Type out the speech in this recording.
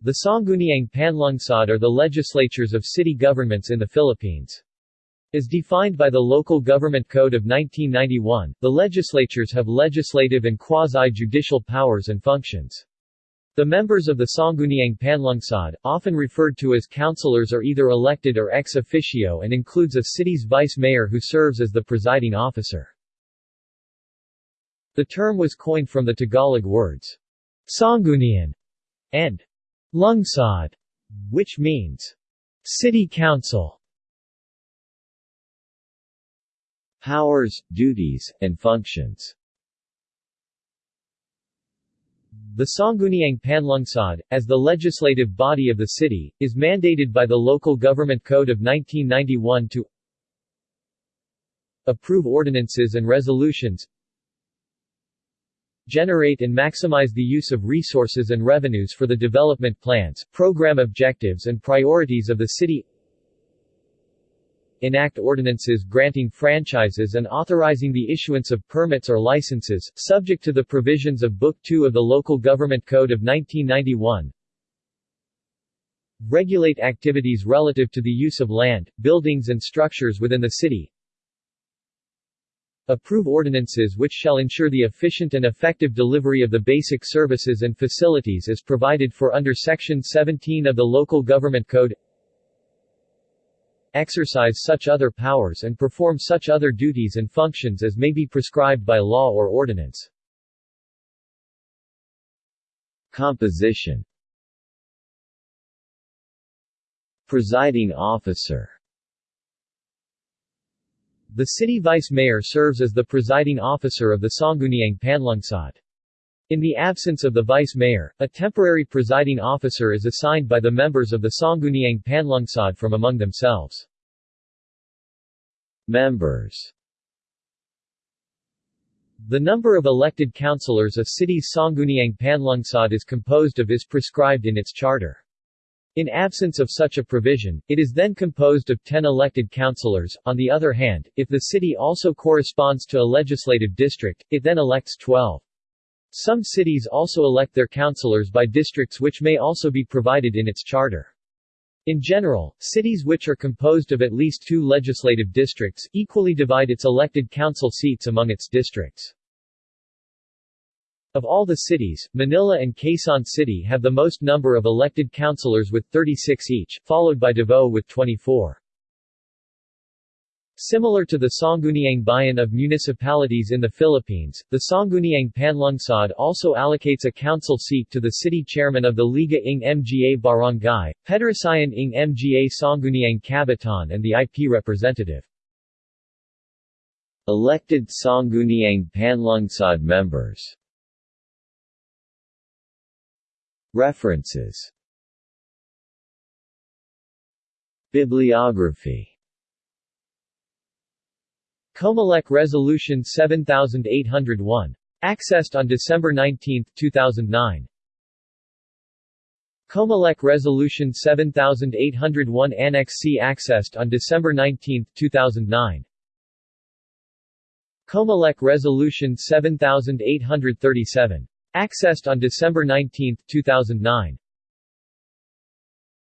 The Sangguniang Panlungsod are the legislatures of city governments in the Philippines. As defined by the Local Government Code of 1991, the legislatures have legislative and quasi-judicial powers and functions. The members of the Sangguniang Panlungsod, often referred to as councilors are either elected or ex officio and includes a city's vice-mayor who serves as the presiding officer. The term was coined from the Tagalog words, Sanggunian and Lungsod, which means city council. Powers, duties, and functions The Sangguniang Panlungsod, as the legislative body of the city, is mandated by the Local Government Code of 1991 to approve ordinances and resolutions generate and maximize the use of resources and revenues for the development plans, program objectives and priorities of the city. Enact ordinances granting franchises and authorizing the issuance of permits or licenses, subject to the provisions of Book 2 of the Local Government Code of 1991, regulate activities relative to the use of land, buildings and structures within the city, approve ordinances which shall ensure the efficient and effective delivery of the basic services and facilities as provided for under Section 17 of the Local Government Code. Exercise such other powers and perform such other duties and functions as may be prescribed by law or ordinance. Composition. Presiding officer The city vice-mayor serves as the presiding officer of the Sangguniang Panlungsod. In the absence of the vice-mayor, a temporary presiding officer is assigned by the members of the Sangguniang Panlungsod from among themselves. Members The number of elected councilors a city's Sangguniang Panlungsod is composed of is prescribed in its charter. In absence of such a provision, it is then composed of 10 elected councilors. On the other hand, if the city also corresponds to a legislative district, it then elects 12. Some cities also elect their councilors by districts which may also be provided in its charter. In general, cities which are composed of at least two legislative districts, equally divide its elected council seats among its districts. Of all the cities, Manila and Quezon City have the most number of elected councilors with 36 each, followed by Davao with 24. Similar to the Sangguniang Bayan of municipalities in the Philippines, the Sangguniang Panlungsod also allocates a council seat to the city chairman of the Liga ng Mga Barangay, Pederasyon ng Mga Sangguniang Kabataan and the IP representative. Elected Sangguniang Panlungsod members References Bibliography Comelec Resolution 7801. Accessed on December 19, 2009. Comelec Resolution 7801 Annex C accessed on December 19, 2009. Comelec Resolution 7837. Accessed on December 19, 2009.